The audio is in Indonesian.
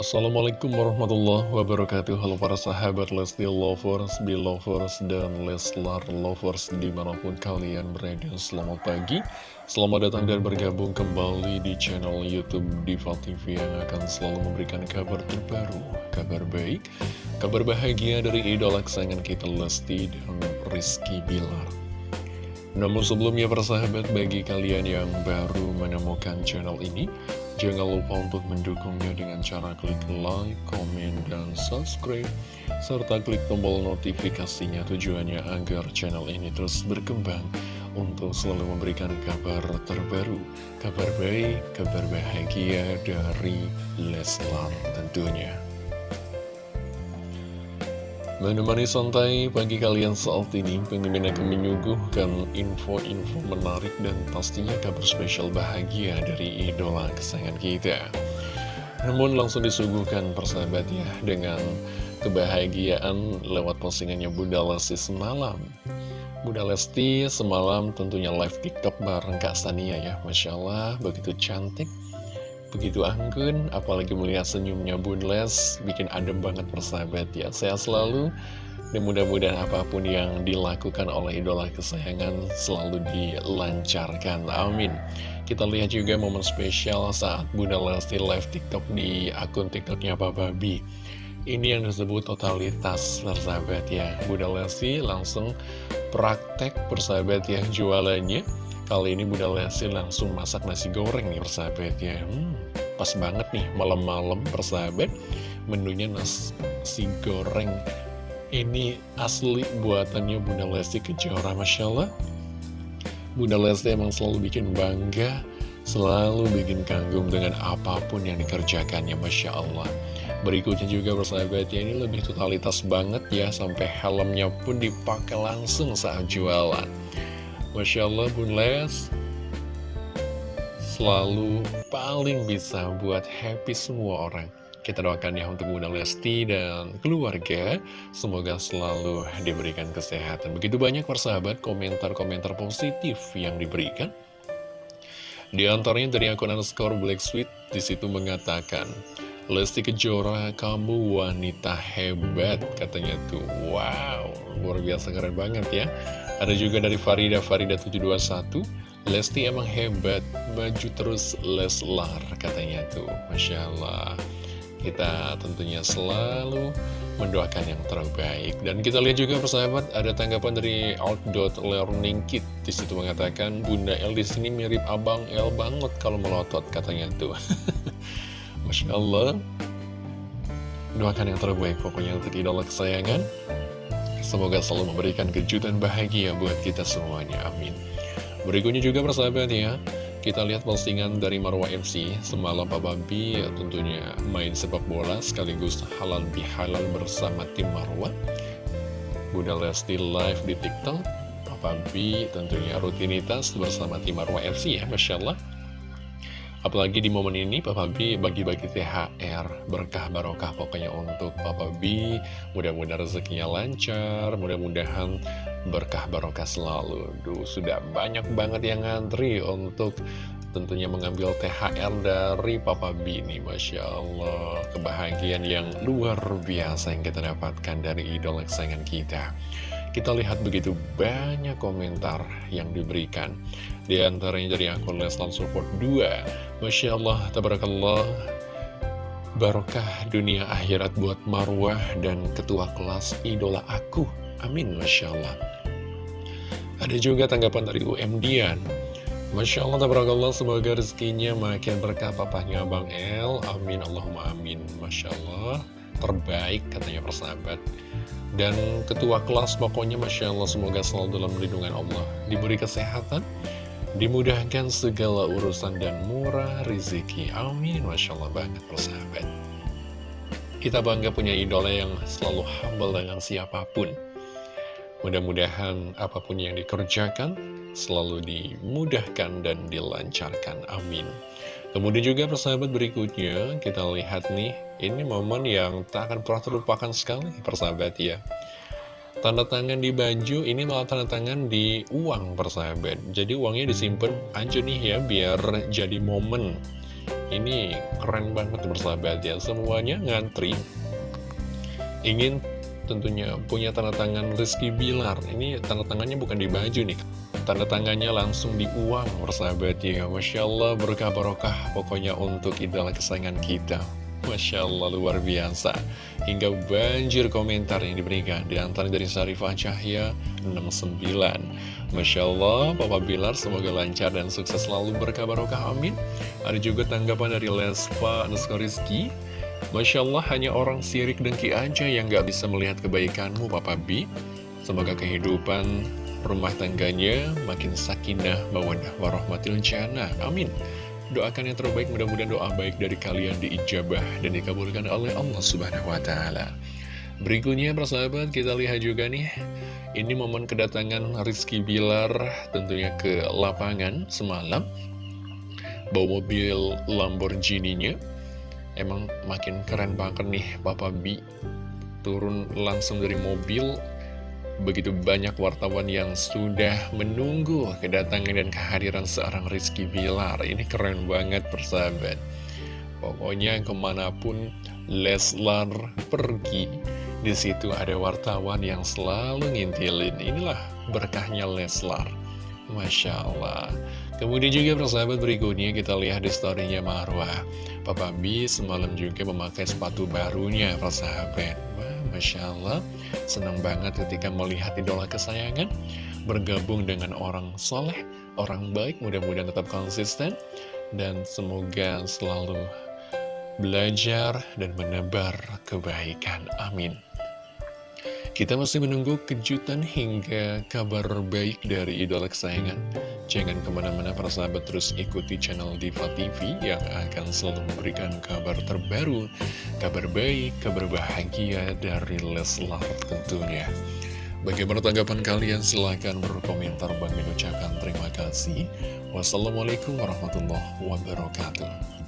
Assalamualaikum warahmatullahi wabarakatuh. Halo para sahabat Lesti Lovers, Belovers, dan Leslar Lovers di mana pun kalian berada. Selamat pagi, selamat datang dan bergabung kembali di channel Youtube Diva TV Yang akan selalu memberikan kabar terbaru, kabar baik, kabar bahagia dari idola kesayangan kita Lesti dan Rizky Bilar. Namun sebelumnya persahabat bagi kalian yang baru menemukan channel ini Jangan lupa untuk mendukungnya dengan cara klik like, komen, dan subscribe Serta klik tombol notifikasinya tujuannya agar channel ini terus berkembang Untuk selalu memberikan kabar terbaru Kabar baik, kabar bahagia dari Leslar tentunya Menemani santai pagi kalian saat ini, pengen akan menyuguhkan info-info menarik dan pastinya kabar spesial bahagia dari idola kesayangan kita. Namun langsung disuguhkan persahabat ya, dengan kebahagiaan lewat postingannya Bunda Lesti semalam. Bunda Lesti semalam tentunya live TikTok bareng Kak Sania ya, Masya Allah begitu cantik begitu anggun, apalagi melihat senyumnya Bun Les, bikin adem banget persahabat ya. Saya selalu, dan mudah-mudahan apa pun yang dilakukan oleh idola kesayangan selalu dilancarkan. Amin. Kita lihat juga momen spesial saat Bunda Lesti live TikTok di akun TikToknya Papa B. Ini yang disebut totalitas persahabat ya. Bunda Lesti langsung praktek persahabat ya jualannya Kali ini Bunda Lesti langsung masak nasi goreng nih persahabat ya hmm, Pas banget nih malam-malam persahabat. Menunya nasi goreng. Ini asli buatannya Bunda Lesti Kejora Masya Allah. Bunda Lesti emang selalu bikin bangga Selalu bikin kagum dengan apa pun yang dikerjakannya Masya Allah. Berikutnya juga persahabat ya ini lebih totalitas banget ya Sampai helmnya pun dipakai langsung saat jualan Masya Allah Bun Les. Selalu paling bisa buat happy semua orang. Kita doakan ya untuk Bunda Lesti dan keluarga. Semoga selalu diberikan kesehatan. Begitu banyak persahabat komentar-komentar positif yang diberikan. Di antaranya dari akun underscore Black Sweet Di situ mengatakan Lesti Kejora, kamu wanita hebat, katanya tuh. Wow, luar biasa keren banget ya. Ada juga dari Farida, Farida 721. Lesti emang hebat, maju terus Leslar, katanya tuh. Masya Allah. Kita tentunya selalu mendoakan yang terbaik. Dan kita lihat juga persahabat, ada tanggapan dari Learning Kit. Di situ mengatakan, Bunda El di sini mirip Abang El banget kalau melotot, katanya tuh. Masya Allah. Doakan yang terbaik pokoknya untuk idola kesayangan. Semoga selalu memberikan kejutan bahagia buat kita semuanya, amin. Berikutnya juga persahabat ya. Kita lihat postingan dari Marwa MC Semalam Pak Babi ya, tentunya main sepak bola Sekaligus halal bihalal bersama tim Marwa. Bunda Lesti live di TikTok. Pak Babi tentunya rutinitas bersama tim Marwa FC ya Masya Allah Apalagi di momen ini Papa B bagi-bagi THR berkah barokah pokoknya untuk Papa B Mudah-mudahan rezekinya lancar, mudah-mudahan berkah barokah selalu. Duh, sudah banyak banget yang ngantri untuk tentunya mengambil THR dari Papa B ini Masya Allah. Kebahagiaan yang luar biasa yang kita dapatkan dari idola kesayangan kita kita lihat begitu banyak komentar yang diberikan. Di antaranya dari akun Leslan Support 2 Masya Allah, Tabarakallah Barokah dunia akhirat buat Marwah dan ketua kelas idola aku. Amin, Masya Allah. Ada juga tanggapan dari UM Dian. Masya Allah, Tabarakallah, semoga rezekinya makin berkah papahnya Bang El. Amin, Allahumma amin Masya Allah. Terbaik katanya persahabat dan ketua kelas pokoknya Masya Allah semoga selalu dalam lindungan Allah. Diberi kesehatan dimudahkan segala urusan dan murah rezeki. Amin. Masya Allah banget persahabat. Kita bangga punya idola yang selalu humble dengan siapa pun mudah-mudahan apa pun yang dikerjakan selalu dimudahkan dan dilancarkan. Amin. Kemudian juga persahabat berikutnya kita lihat nih Ini momen yang tak akan pernah terlupakan sekali persahabat ya. Tanda tangan di baju ini malah tanda tangan di uang persahabat. Jadi uangnya disimpan aja nih ya biar jadi momen. Ini keren banget bersahabat ya. Semuanya ngantri. Ingin tentunya punya tanda tangan Rizky Bilar. Ini tanda tangannya bukan di baju nih. Tanda tangannya langsung di uang bersahabat ya. Masya Allah berkah barokah pokoknya untuk idola kesayangan kita. Masya Allah luar biasa. Hingga banjir komentar yang diberikan Di antara dari Sarifah Cahya 69 Masya Allah Papa Bilar semoga lancar dan sukses selalu berkah barokah amin. Ada juga tanggapan dari Lespa Nusko Rizky Masya Allah hanya orang sirik dengki aja yang gak bisa melihat kebaikanmu Papa B Semoga kehidupan rumah tangganya makin sakinah mawadah warahmatil jannah. Amin. Doakan yang terbaik, mudah-mudahan doa baik dari kalian diijabah dan dikabulkan oleh Allah Subhanahu wa Ta'ala. Berikutnya, persahabat, kita lihat juga nih, ini momen kedatangan Rizky Bilar tentunya ke lapangan semalam. Bawa mobil Lamborghini-nya, emang makin keren banget nih Papa B. Turun langsung dari mobil, Begitu banyak wartawan yang sudah menunggu kedatangan dan kehadiran seorang Rizky Bilar. Ini keren banget persahabat. Pokoknya ke mana pun Leslar pergi, di situ ada wartawan yang selalu ngintilin. Inilah berkahnya Leslar. Masya Allah. Kemudian juga persahabat berikutnya kita lihat di storynya Marwah. Papa B semalam juga memakai sepatu barunya persahabat. Wah, Masya Allah. Senang banget ketika melihat idola kesayangan bergabung dengan orang soleh, orang baik, mudah-mudahan tetap konsisten, dan semoga selalu belajar dan menebar kebaikan. Amin. Kita masih menunggu kejutan hingga kabar baik dari idola kesayangan. Jangan ke mana-mana para sahabat terus ikuti channel Diva TV yang akan selalu memberikan kabar terbaru, kabar baik, kabar bahagia dari Leslar tentunya. Bagaimana tanggapan kalian? Silahkan berkomentar. Bang ucapkan terima kasih. Wassalamualaikum warahmatullahi wabarakatuh.